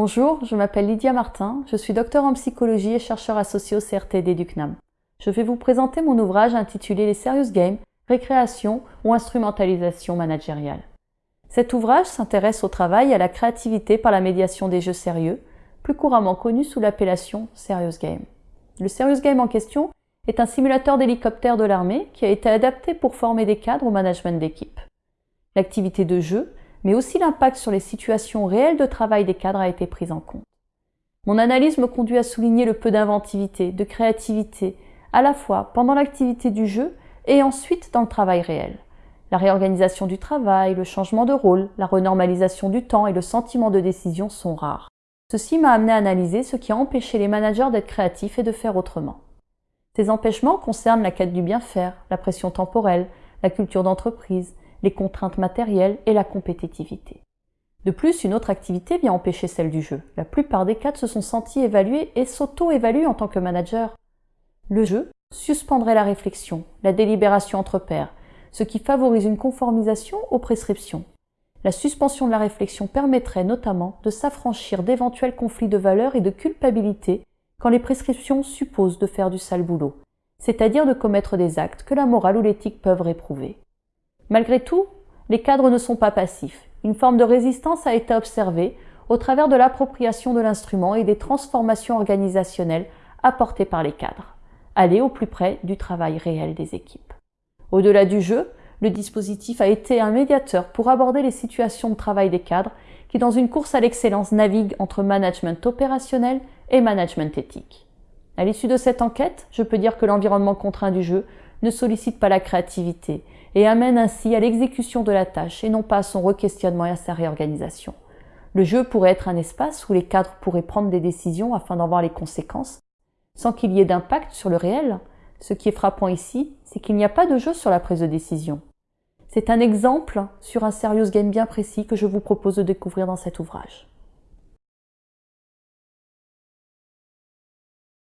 Bonjour, je m'appelle Lydia Martin, je suis docteur en psychologie et chercheur associé au CRTD du CNAM. Je vais vous présenter mon ouvrage intitulé Les Serious Games, récréation ou instrumentalisation managériale. Cet ouvrage s'intéresse au travail et à la créativité par la médiation des jeux sérieux, plus couramment connu sous l'appellation Serious Game. Le Serious Game en question est un simulateur d'hélicoptère de l'armée qui a été adapté pour former des cadres au management d'équipe. L'activité de jeu mais aussi l'impact sur les situations réelles de travail des cadres a été pris en compte. Mon analyse me conduit à souligner le peu d'inventivité, de créativité, à la fois pendant l'activité du jeu et ensuite dans le travail réel. La réorganisation du travail, le changement de rôle, la renormalisation du temps et le sentiment de décision sont rares. Ceci m'a amené à analyser ce qui a empêché les managers d'être créatifs et de faire autrement. Ces empêchements concernent la quête du bien faire, la pression temporelle, la culture d'entreprise, les contraintes matérielles et la compétitivité. De plus, une autre activité vient empêcher celle du jeu. La plupart des cadres se sont sentis évalués et s'auto-évaluent en tant que manager. Le jeu suspendrait la réflexion, la délibération entre pairs, ce qui favorise une conformisation aux prescriptions. La suspension de la réflexion permettrait notamment de s'affranchir d'éventuels conflits de valeurs et de culpabilité quand les prescriptions supposent de faire du sale boulot, c'est-à-dire de commettre des actes que la morale ou l'éthique peuvent réprouver. Malgré tout, les cadres ne sont pas passifs. Une forme de résistance a été observée au travers de l'appropriation de l'instrument et des transformations organisationnelles apportées par les cadres. Aller au plus près du travail réel des équipes. Au-delà du jeu, le dispositif a été un médiateur pour aborder les situations de travail des cadres qui, dans une course à l'excellence, naviguent entre management opérationnel et management éthique. À l'issue de cette enquête, je peux dire que l'environnement contraint du jeu ne sollicite pas la créativité et amène ainsi à l'exécution de la tâche et non pas à son requestionnement et à sa réorganisation. Le jeu pourrait être un espace où les cadres pourraient prendre des décisions afin d'en voir les conséquences, sans qu'il y ait d'impact sur le réel. Ce qui est frappant ici, c'est qu'il n'y a pas de jeu sur la prise de décision. C'est un exemple sur un serious game bien précis que je vous propose de découvrir dans cet ouvrage.